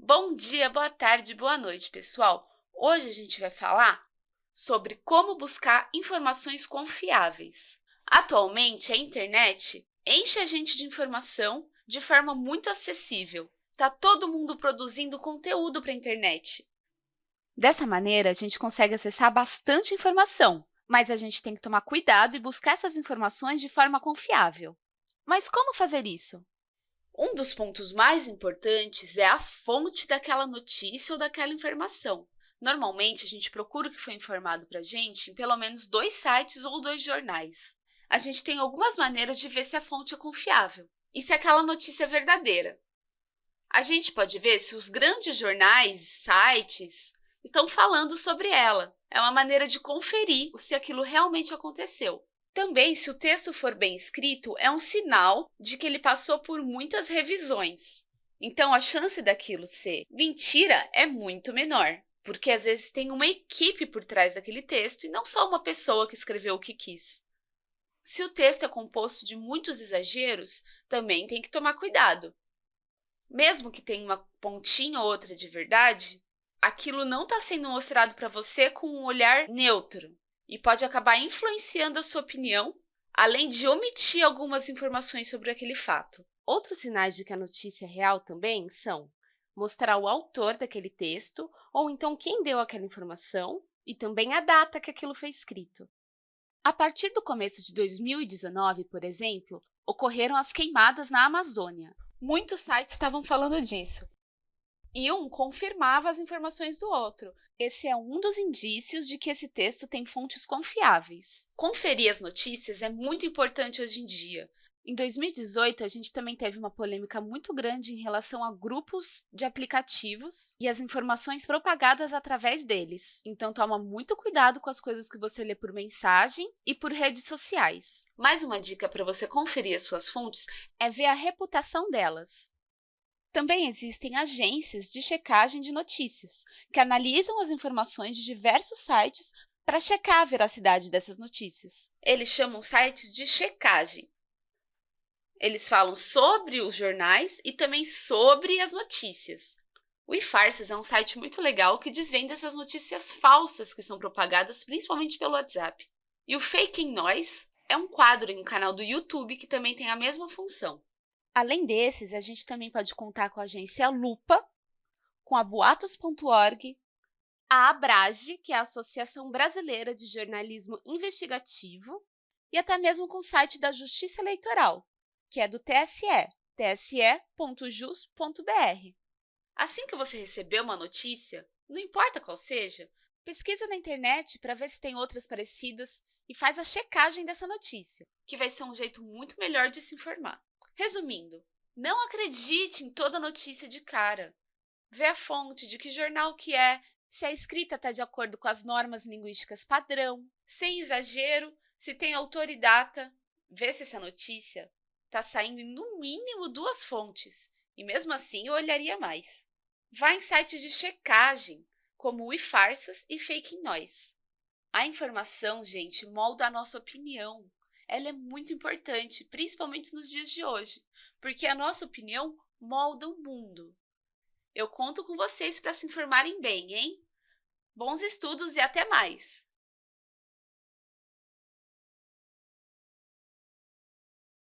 Bom dia, boa tarde, boa noite, pessoal! Hoje a gente vai falar sobre como buscar informações confiáveis. Atualmente, a internet enche a gente de informação de forma muito acessível. Está todo mundo produzindo conteúdo para a internet. Dessa maneira, a gente consegue acessar bastante informação, mas a gente tem que tomar cuidado e buscar essas informações de forma confiável. Mas como fazer isso? Um dos pontos mais importantes é a fonte daquela notícia ou daquela informação. Normalmente, a gente procura o que foi informado para a gente em pelo menos dois sites ou dois jornais. A gente tem algumas maneiras de ver se a fonte é confiável e se aquela notícia é verdadeira. A gente pode ver se os grandes jornais, sites, estão falando sobre ela. É uma maneira de conferir se aquilo realmente aconteceu. Também, se o texto for bem escrito, é um sinal de que ele passou por muitas revisões. Então, a chance daquilo ser mentira é muito menor, porque às vezes tem uma equipe por trás daquele texto e não só uma pessoa que escreveu o que quis. Se o texto é composto de muitos exageros, também tem que tomar cuidado. Mesmo que tenha uma pontinha ou outra de verdade, aquilo não está sendo mostrado para você com um olhar neutro e pode acabar influenciando a sua opinião, além de omitir algumas informações sobre aquele fato. Outros sinais de que a notícia é real também são mostrar o autor daquele texto, ou então quem deu aquela informação, e também a data que aquilo foi escrito. A partir do começo de 2019, por exemplo, ocorreram as queimadas na Amazônia. Muitos sites estavam falando disso, e um confirmava as informações do outro. Esse é um dos indícios de que esse texto tem fontes confiáveis. Conferir as notícias é muito importante hoje em dia. Em 2018, a gente também teve uma polêmica muito grande em relação a grupos de aplicativos e as informações propagadas através deles. Então, toma muito cuidado com as coisas que você lê por mensagem e por redes sociais. Mais uma dica para você conferir as suas fontes é ver a reputação delas. Também existem agências de checagem de notícias, que analisam as informações de diversos sites para checar a veracidade dessas notícias. Eles chamam sites de checagem. Eles falam sobre os jornais e também sobre as notícias. O eFarsas é um site muito legal que desvenda essas notícias falsas que são propagadas principalmente pelo WhatsApp. E o Fake Noise é um quadro em um canal do YouTube que também tem a mesma função. Além desses, a gente também pode contar com a agência Lupa, com a boatos.org, a Abrage, que é a Associação Brasileira de Jornalismo Investigativo, e até mesmo com o site da Justiça Eleitoral, que é do TSE, tse.jus.br. Assim que você receber uma notícia, não importa qual seja, pesquisa na internet para ver se tem outras parecidas e faz a checagem dessa notícia, que vai ser um jeito muito melhor de se informar. Resumindo, não acredite em toda notícia de cara. Vê a fonte, de que jornal que é, se a escrita está de acordo com as normas linguísticas padrão, sem exagero, se tem autor e data. Vê se essa notícia está saindo em, no mínimo, duas fontes, e mesmo assim eu olharia mais. Vá em sites de checagem, como o iFarsas e Fake Noise. A informação, gente, molda a nossa opinião ela é muito importante, principalmente nos dias de hoje, porque a nossa opinião molda o mundo. Eu conto com vocês para se informarem bem, hein? Bons estudos e até mais!